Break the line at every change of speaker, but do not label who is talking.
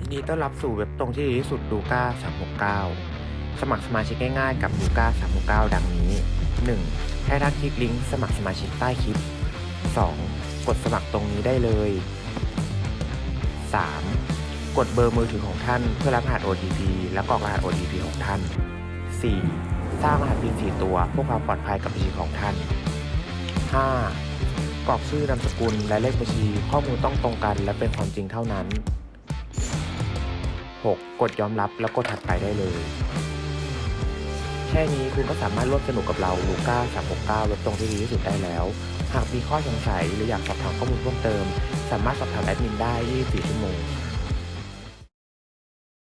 ยินดีต้อนรับสู่เว็บตรงที่ดีที่สุดลูก้า369 สมัครสมาชิกง่ายๆกับลูก้า369 ดังนี้ 1. ให้ท่านคลิกลิงก์สมัครสมาชิกใต้คลิป 2. กดสมัครตรงนี้ได้เลย 3. กดเบอร์มือถือของท่านเพื่อรับรหัส OTP และกรอกรหัส OTP ของท่าน 4. สร้างรหัส PIN 4ตัวเพื่อความปลอดภัยกับบัญชีของท่าน 5. กรอกชื่อนามสกุลและเลขบัญชีข้อมูลต้องตรงกันและเป็นความจริงเท่านั้น 6. กดยอมรับแล้วกดถัดไปได้เลย แค่นี้คุณก็สามารถร่วมสนุกกับเราลูก้า369เว็บตรงที่ดีที่สุดได้แล้ว หากมีข้อสงสัยหรืออยากสอบถามข้อมูลเพิ่มเติม สามารถสอบถามแอดมินได้ 24 ชั่วโมง